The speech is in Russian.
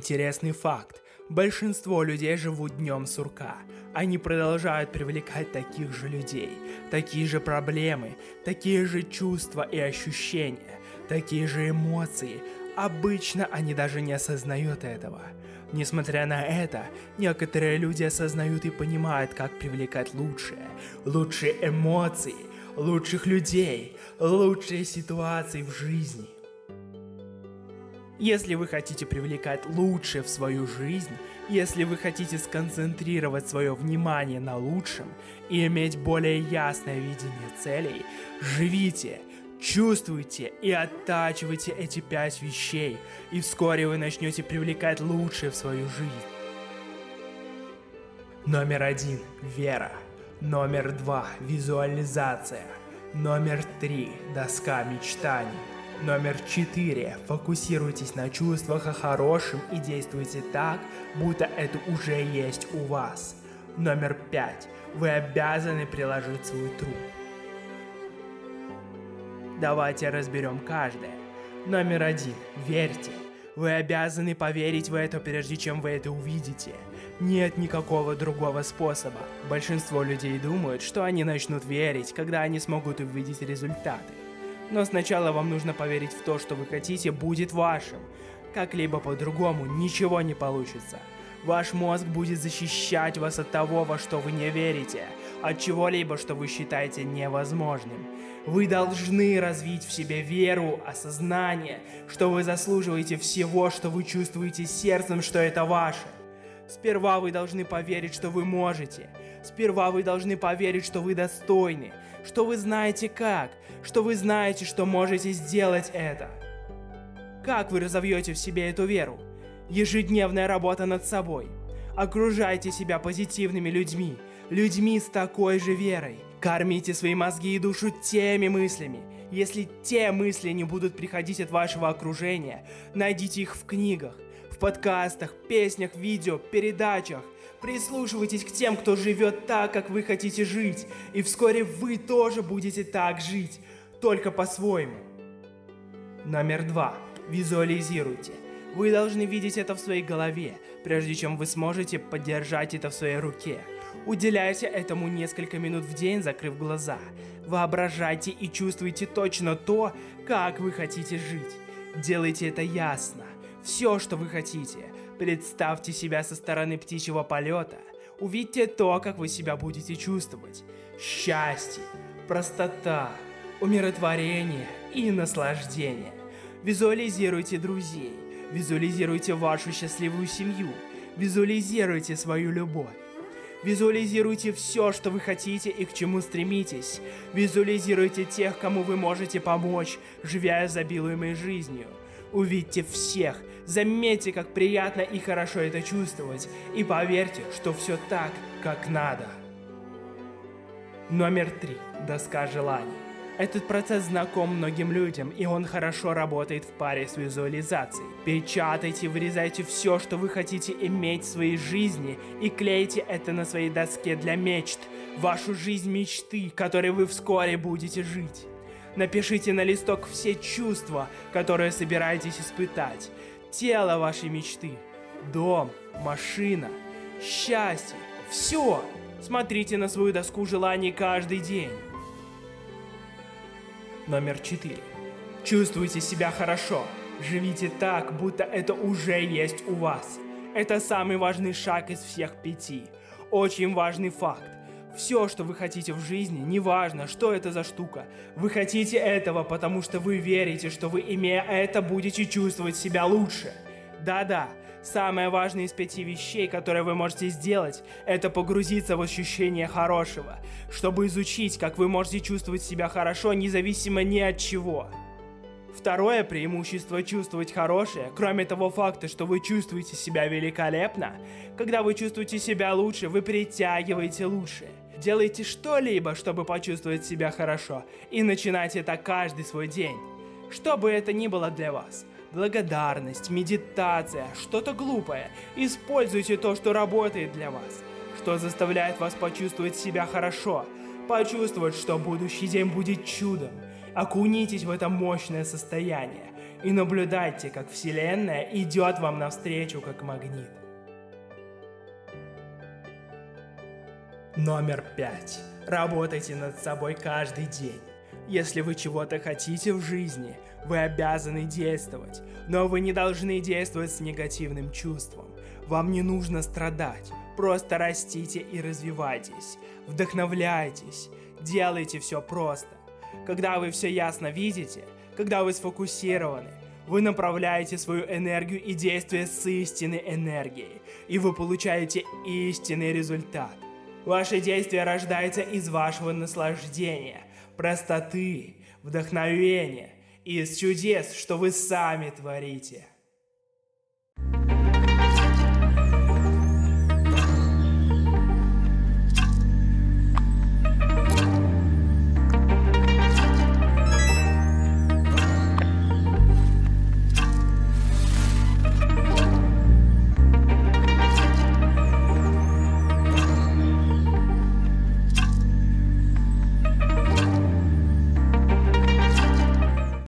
Интересный факт. Большинство людей живут днем сурка. Они продолжают привлекать таких же людей, такие же проблемы, такие же чувства и ощущения, такие же эмоции. Обычно они даже не осознают этого. Несмотря на это, некоторые люди осознают и понимают, как привлекать лучшее, лучшие эмоции, лучших людей, лучшие ситуации в жизни. Если вы хотите привлекать лучшее в свою жизнь, если вы хотите сконцентрировать свое внимание на лучшем и иметь более ясное видение целей, живите, чувствуйте и оттачивайте эти пять вещей, и вскоре вы начнете привлекать лучшее в свою жизнь. Номер один – вера. Номер два – визуализация. Номер три – доска мечтаний. Номер 4. Фокусируйтесь на чувствах о хорошем и действуйте так, будто это уже есть у вас. Номер 5. Вы обязаны приложить свой труд. Давайте разберем каждое. Номер 1. Верьте. Вы обязаны поверить в это, прежде чем вы это увидите. Нет никакого другого способа. Большинство людей думают, что они начнут верить, когда они смогут увидеть результаты. Но сначала вам нужно поверить в то, что вы хотите, будет вашим. Как-либо по-другому ничего не получится. Ваш мозг будет защищать вас от того, во что вы не верите, от чего-либо, что вы считаете невозможным. Вы должны развить в себе веру, осознание, что вы заслуживаете всего, что вы чувствуете сердцем, что это ваше. Сперва вы должны поверить, что вы можете. Сперва вы должны поверить, что вы достойны, что вы знаете как, что вы знаете, что можете сделать это. Как вы разовьете в себе эту веру? Ежедневная работа над собой. Окружайте себя позитивными людьми, людьми с такой же верой. Кормите свои мозги и душу теми мыслями. Если те мысли не будут приходить от вашего окружения, найдите их в книгах, в подкастах, песнях, видео, передачах. Прислушивайтесь к тем, кто живет так, как вы хотите жить, и вскоре вы тоже будете так жить, только по-своему. Номер два. Визуализируйте. Вы должны видеть это в своей голове, прежде чем вы сможете поддержать это в своей руке. Уделяйте этому несколько минут в день, закрыв глаза. Воображайте и чувствуйте точно то, как вы хотите жить. Делайте это ясно. Все, что вы хотите. Представьте себя со стороны птичьего полета. Увидьте то, как вы себя будете чувствовать. Счастье, простота, умиротворение и наслаждение. Визуализируйте друзей. Визуализируйте вашу счастливую семью. Визуализируйте свою любовь. Визуализируйте все, что вы хотите и к чему стремитесь. Визуализируйте тех, кому вы можете помочь, живя изобилуемой жизнью. Увидьте всех, заметьте, как приятно и хорошо это чувствовать, и поверьте, что все так, как надо. Номер три. Доска желаний. Этот процесс знаком многим людям, и он хорошо работает в паре с визуализацией. Печатайте, вырезайте все, что вы хотите иметь в своей жизни, и клейте это на своей доске для мечт, вашу жизнь мечты, которой вы вскоре будете жить. Напишите на листок все чувства, которые собираетесь испытать. Тело вашей мечты, дом, машина, счастье, все. Смотрите на свою доску желаний каждый день. Номер 4. Чувствуйте себя хорошо. Живите так, будто это уже есть у вас. Это самый важный шаг из всех пяти. Очень важный факт. Все, что вы хотите в жизни, неважно, что это за штука. Вы хотите этого, потому что вы верите, что вы, имея это, будете чувствовать себя лучше. Да-да, самое важное из пяти вещей, которые вы можете сделать, это погрузиться в ощущение хорошего, чтобы изучить, как вы можете чувствовать себя хорошо, независимо ни от чего. Второе преимущество чувствовать хорошее, кроме того факта, что вы чувствуете себя великолепно, когда вы чувствуете себя лучше, вы притягиваете лучшее. Делайте что-либо, чтобы почувствовать себя хорошо, и начинайте это каждый свой день. Что бы это ни было для вас. Благодарность, медитация, что-то глупое. Используйте то, что работает для вас. Что заставляет вас почувствовать себя хорошо. Почувствовать, что будущий день будет чудом. Окунитесь в это мощное состояние. и наблюдайте, как Вселенная идет вам навстречу как магнит. Номер пять. Работайте над собой каждый день. Если вы чего-то хотите в жизни, вы обязаны действовать, но вы не должны действовать с негативным чувством. Вам не нужно страдать, просто растите и развивайтесь, вдохновляйтесь, делайте все просто. Когда вы все ясно видите, когда вы сфокусированы, вы направляете свою энергию и действия с истинной энергией, и вы получаете истинный результат. Ваше действие рождается из вашего наслаждения, простоты, вдохновения, из чудес, что вы сами творите.